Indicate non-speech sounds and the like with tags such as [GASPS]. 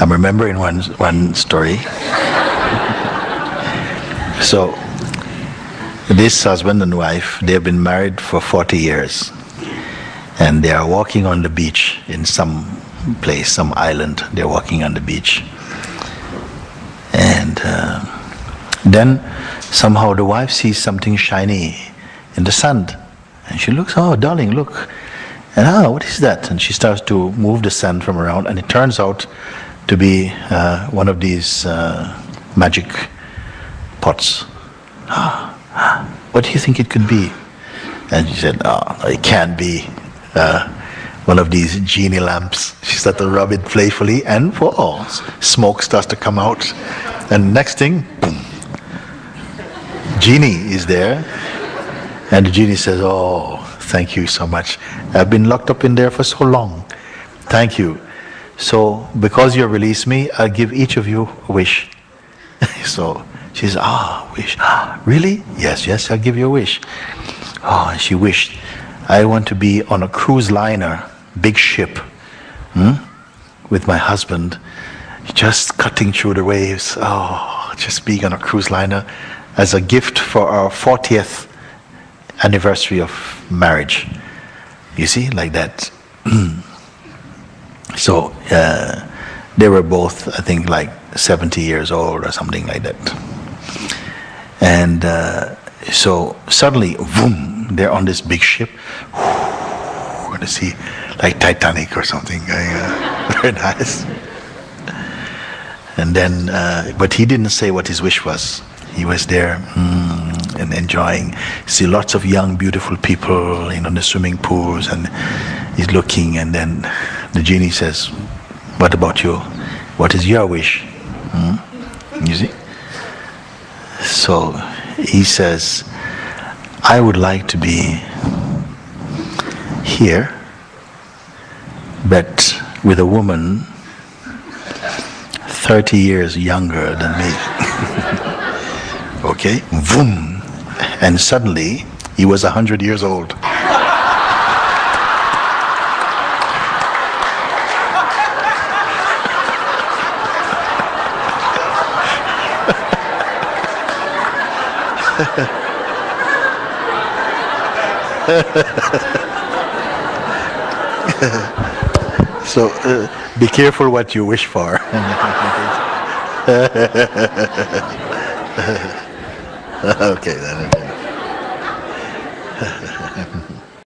I'm remembering one, one story. so, this husband and wife, they've been married for 40 years. And they are walking on the beach in some place, some island. They're walking on the beach. And uh, then somehow the wife sees something shiny in the sand. And she looks, oh, darling, look. And ah, what is that? And she starts to move the sand from around, and it turns out to be uh, one of these uh, magic pots. [GASPS] Ah, what do you think it could be? And she said, oh, it can't be uh, one of these genie lamps. [LAUGHS] She started to rub it playfully, and oh, smoke starts to come out. And next thing, boom, genie is there. And the genie says, Oh, thank you so much. I've been locked up in there for so long. Thank you. So, because you released me, I'll give each of you a wish. [LAUGHS] so she says, Ah, wish. Ah, [GASPS] really? Yes, yes, I'll give you a wish. Oh, and she wished, I want to be on a cruise liner, big ship, hmm, with my husband, just cutting through the waves. Oh, just being on a cruise liner as a gift for our 40th anniversary of marriage. You see, like that. [CLEARS THROAT] so uh, they were both, I think, like 70 years old or something like that. And uh, so suddenly, boom, they're on this big ship. We're going to see, like Titanic or something. Uh, [LAUGHS] very nice. And then, uh, but he didn't say what his wish was. He was there mm, and enjoying. See lots of young, beautiful people in the swimming pools, and he's looking. And then the genie says, "What about you? What is your wish?" Mm? You see. So he says, "I would like to be here, but with a woman 30 years younger than me. [LAUGHS] okay? Boom. And suddenly, he was 100 years old. [LAUGHS] so uh, be careful what you wish for. [LAUGHS] okay then. [LAUGHS]